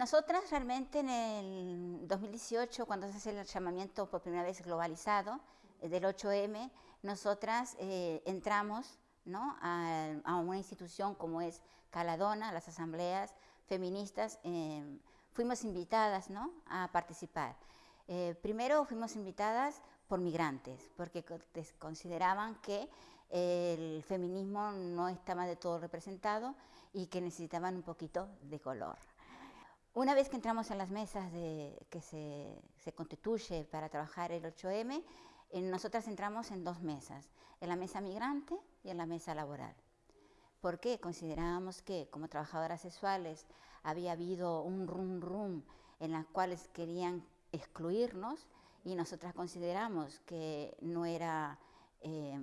nosotras realmente en el 2018, cuando se hace el llamamiento por primera vez globalizado eh, del 8M, nosotras eh, entramos ¿no? a, una institución como es Caladona, las asambleas feministas, eh, fuimos invitadas ¿no? a participar. Eh, primero fuimos invitadas por migrantes, porque consideraban que el feminismo no estaba de todo representado y que necesitaban un poquito de color. Una vez que entramos en las mesas de, que se, constituye para trabajar el 8M, eh, nosotras entramos en dos mesas, en la mesa migrante y en la mesa laboral. ¿Por qué? Considerábamos que como trabajadoras sexuales había habido un rum rum en las cuales querían excluirnos y nosotras consideramos que no era eh,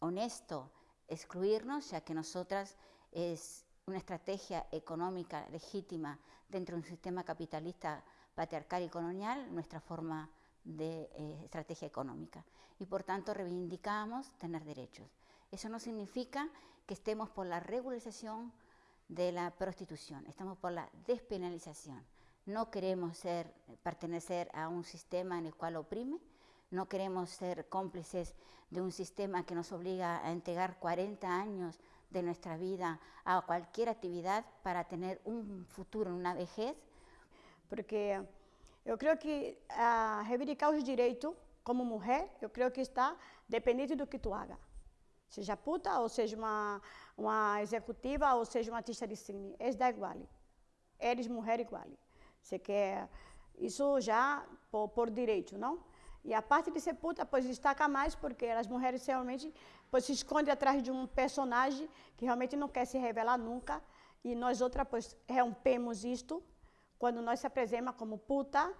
honesto excluirnos, ya que nosotras es una estrategia económica legítima dentro de un sistema capitalista patriarcal y colonial, nuestra forma de eh, estrategia económica. Y por tanto reivindicamos tener derechos. Eso no significa que estemos por la regularización de la prostitución, estamos por la despenalización. No queremos ser, pertenecer a un sistema en el cual oprime, no queremos ser cómplices de un sistema que nos obliga a entregar 40 años de nuestra vida a cualquier actividad para tener un futuro, una vejez. Porque eu creio que a reivindicar os direitos como mulher, eu creio que está dependente do que tu haga. Seja puta, ou seja uma, uma executiva, ou seja uma artista de cine. És da igual. Eres mulher igual. Você quer... Isso já por, por direito, não? E a parte de ser puta, pois destaca mais, porque as mulheres realmente pois, se escondem atrás de um personagem que realmente não quer se revelar nunca. E nós outras, pois, rompemos isto quando nós se apresentamos como puta.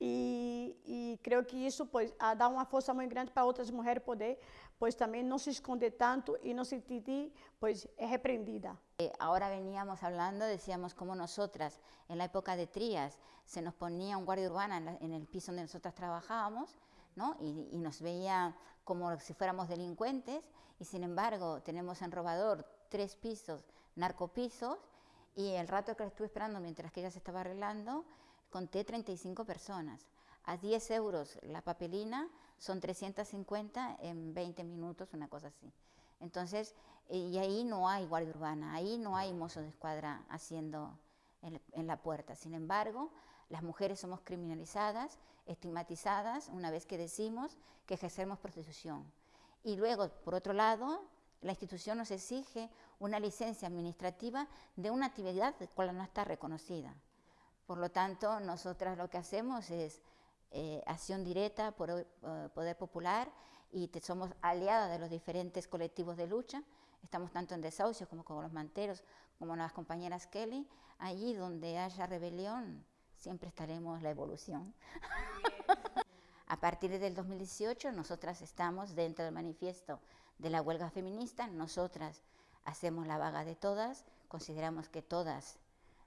E, e creio que isso pois, dá uma força muito grande para outras mulheres poder, pois também não se esconder tanto e se sentir pois, repreendida. Eh, ahora veníamos hablando, decíamos como nosotras, en la época de Trías, se nos ponía un guardia urbana en el piso donde nosotras trabajábamos, ¿no? Y, y, nos veía como si fuéramos delincuentes, y sin embargo tenemos en Robador tres pisos, narcopisos, y el rato que la estuve esperando mientras que ella se estaba arreglando, conté 35 personas. A 10 euros la papelina son 350 en 20 minutos, una cosa así. Entonces, y ahí no hay guardia urbana, ahí no hay mozo de escuadra haciendo en, la puerta. Sin embargo, las mujeres somos criminalizadas, estigmatizadas, una vez que decimos que ejercemos prostitución. Y luego, por otro lado, la institución nos exige una licencia administrativa de una actividad de cual no está reconocida. Por lo tanto, nosotras lo que hacemos es eh, acción directa por uh, Poder Popular y somos aliadas de los diferentes colectivos de lucha. Estamos tanto en desahucios como con los manteros, como las compañeras Kelly. Allí donde haya rebelión, siempre estaremos la evolución. A partir del 2018, nosotras estamos dentro del manifiesto de la huelga feminista, nosotras hacemos la vaga de todas, consideramos que todas,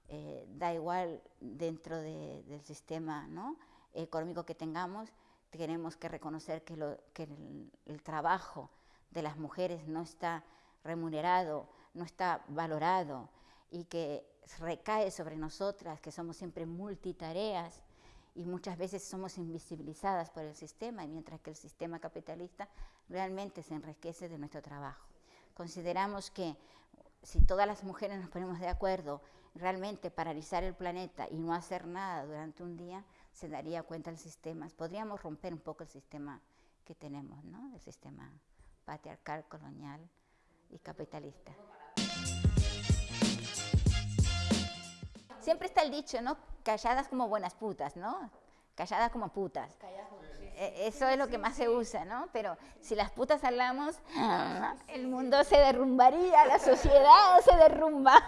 eh, da igual dentro de, del sistema ¿no? económico que tengamos, tenemos que reconocer que, lo, que el, el, trabajo de las mujeres no está remunerado, no está valorado y que recae sobre nosotras, que somos siempre multitareas y muchas veces somos invisibilizadas por el sistema, mientras que el sistema capitalista realmente se enriquece de nuestro trabajo. Consideramos que si todas las mujeres nos ponemos de acuerdo realmente paralizar el planeta y no hacer nada durante un día, se daría cuenta el sistema, podríamos romper un poco el sistema que tenemos, ¿no? el sistema patriarcal, colonial y capitalista. Siempre está el dicho, ¿no? Calladas como buenas putas, ¿no? Calladas como putas. Eso es lo que más se usa, ¿no? Pero si las putas hablamos, el mundo se derrumbaría, la sociedad se derrumba.